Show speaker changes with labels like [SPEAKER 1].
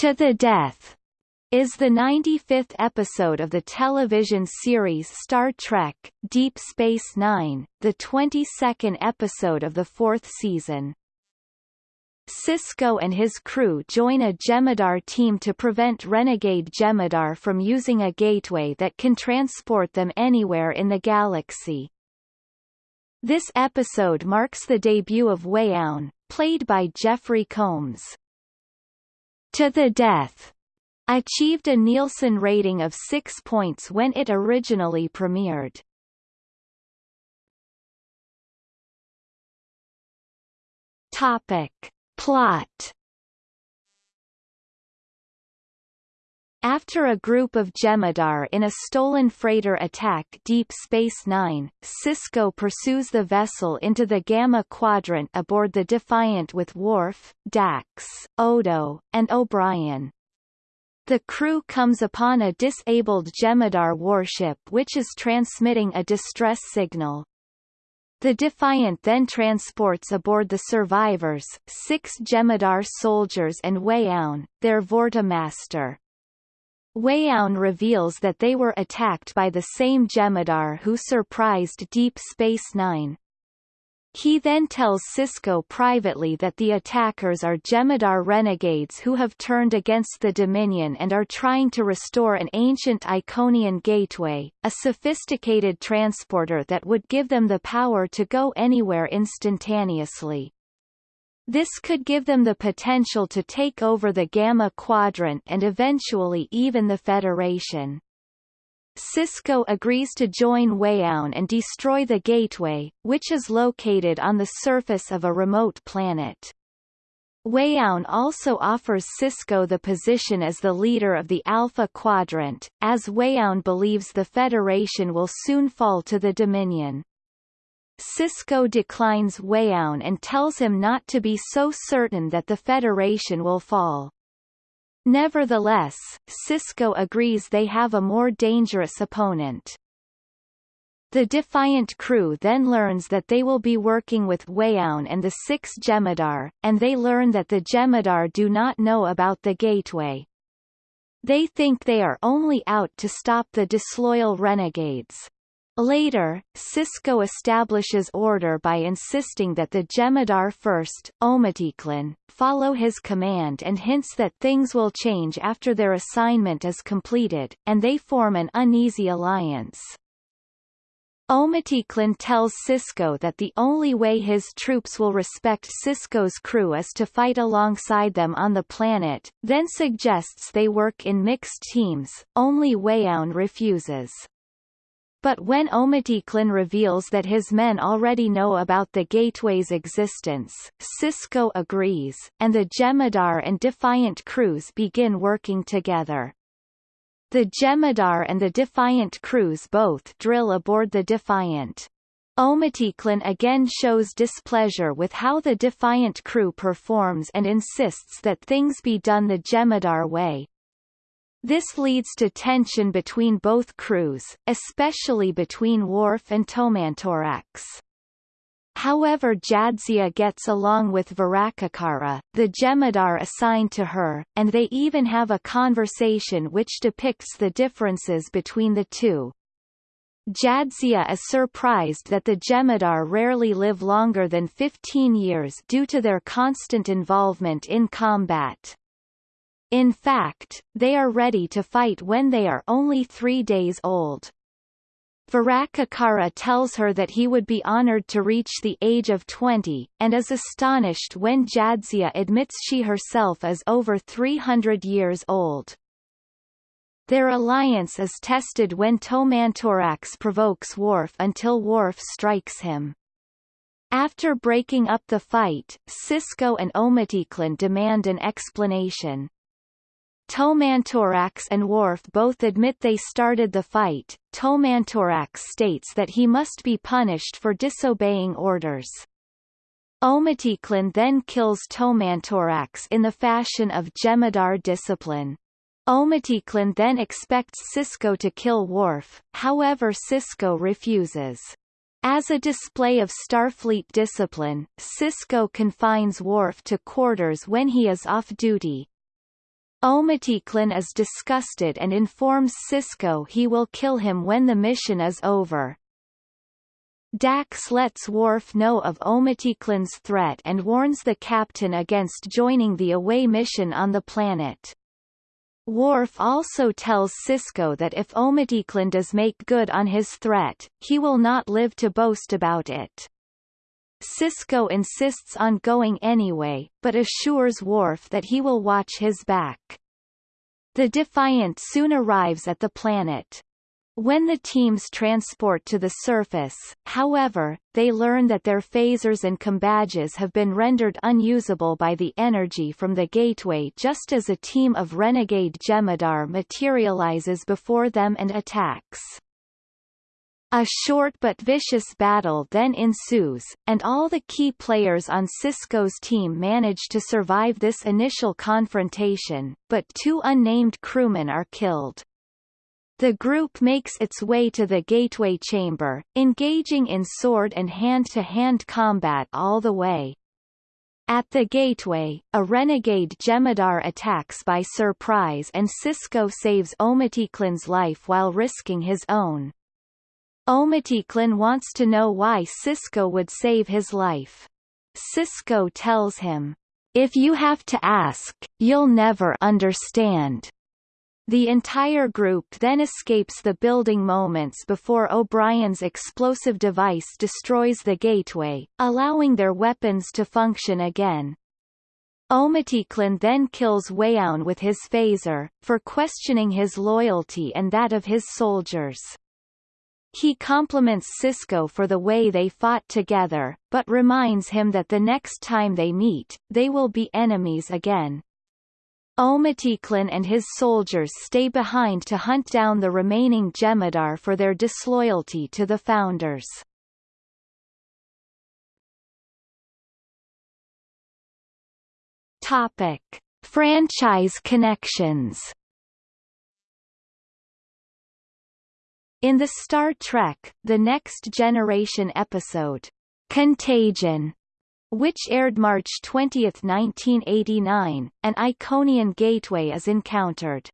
[SPEAKER 1] To the Death is the 95th episode of the television series Star Trek, Deep Space Nine, the 22nd episode of the fourth season. Sisko and his crew join a Jem'Hadar team to prevent renegade Jem'Hadar from using a gateway that can transport them anywhere in the galaxy. This episode marks the debut of Weyoun, played by Jeffrey Combs. To the Death achieved a Nielsen rating of 6 points when it originally premiered. Topic. Plot After a group of Jem'Hadar in a stolen freighter attack Deep Space Nine, Sisko pursues the vessel into the Gamma Quadrant aboard the Defiant with Worf, Dax, Odo, and O'Brien. The crew comes upon a disabled Jem'Hadar warship which is transmitting a distress signal. The Defiant then transports aboard the survivors, six Jem'Hadar soldiers and Weyoun, their Vorta master. Weyoun reveals that they were attacked by the same Jem'Hadar who surprised Deep Space Nine. He then tells Sisko privately that the attackers are Jem'Hadar renegades who have turned against the Dominion and are trying to restore an ancient Iconian gateway, a sophisticated transporter that would give them the power to go anywhere instantaneously. This could give them the potential to take over the Gamma Quadrant and eventually even the Federation. Sisko agrees to join Weyoun and destroy the Gateway, which is located on the surface of a remote planet. Weyoun also offers Sisko the position as the leader of the Alpha Quadrant, as Weyoun believes the Federation will soon fall to the Dominion. Sisko declines Weyoun and tells him not to be so certain that the Federation will fall. Nevertheless, Sisko agrees they have a more dangerous opponent. The Defiant crew then learns that they will be working with Weyoun and the six Jem'Hadar, and they learn that the Jem'Hadar do not know about the Gateway. They think they are only out to stop the disloyal renegades. Later, Sisko establishes order by insisting that the Jem'Hadar first, Omet'iklan, follow his command and hints that things will change after their assignment is completed, and they form an uneasy alliance. Omet'iklan tells Sisko that the only way his troops will respect Sisko's crew is to fight alongside them on the planet, then suggests they work in mixed teams, only Weyoun refuses. But when Omet'iklan reveals that his men already know about the gateway's existence, Sisko agrees, and the Jem'Hadar and Defiant crews begin working together. The Jem'Hadar and the Defiant crews both drill aboard the Defiant. Omet'iklan again shows displeasure with how the Defiant crew performs and insists that things be done the Jem'Hadar way, this leads to tension between both crews, especially between Worf and Toman'torax. However Jadzia gets along with Virak'kara, the Jem'Hadar assigned to her, and they even have a conversation which depicts the differences between the two. Jadzia is surprised that the Jem'Hadar rarely live longer than 15 years due to their constant involvement in combat. In fact, they are ready to fight when they are only three days old. Virak'kara tells her that he would be honored to reach the age of 20, and is astonished when Jadzia admits she herself is over 300 years old. Their alliance is tested when Toman'torax provokes Worf until Worf strikes him. After breaking up the fight, Sisko and Omet'iklan demand an explanation. Toman'torax and Worf both admit they started the fight. Toman'torax states that he must be punished for disobeying orders. Omet'iklan then kills Toman'torax in the fashion of Jem'Hadar discipline. Omet'iklan then expects Sisko to kill Worf, however Sisko refuses. As a display of Starfleet discipline, Sisko confines Worf to quarters when he is off duty, Omet'iklan is disgusted and informs Sisko he will kill him when the mission is over. Dax lets Worf know of Omet'iklan's threat and warns the captain against joining the away mission on the planet. Worf also tells Sisko that if Omet'iklan does make good on his threat, he will not live to boast about it. Sisko insists on going anyway, but assures Worf that he will watch his back. The Defiant soon arrives at the planet. When the teams transport to the surface, however, they learn that their phasers and combadges have been rendered unusable by the energy from the gateway just as a team of renegade Jem'Hadar materializes before them and attacks. A short but vicious battle then ensues, and all the key players on Sisko's team manage to survive this initial confrontation, but two unnamed crewmen are killed. The group makes its way to the gateway chamber, engaging in sword and hand-to-hand -hand combat all the way. At the gateway, a renegade Jem'Hadar attacks by surprise and Sisko saves Omet'iklan's life while risking his own. Omet'iklan wants to know why Sisko would save his life. Sisko tells him, If you have to ask, you'll never understand. The entire group then escapes the building moments before O'Brien's explosive device destroys the gateway, allowing their weapons to function again. Omet'iklan then kills Weyoun with his phaser, for questioning his loyalty and that of his soldiers. He compliments Sisko for the way they fought together, but reminds him that the next time they meet, they will be enemies again. Omet'iklan and his soldiers stay behind to hunt down the remaining Jem'Hadar for their disloyalty to the Founders. Topic. Franchise connections In the Star Trek, The Next Generation episode, Contagion, which aired March 20, 1989, an Iconian gateway is encountered.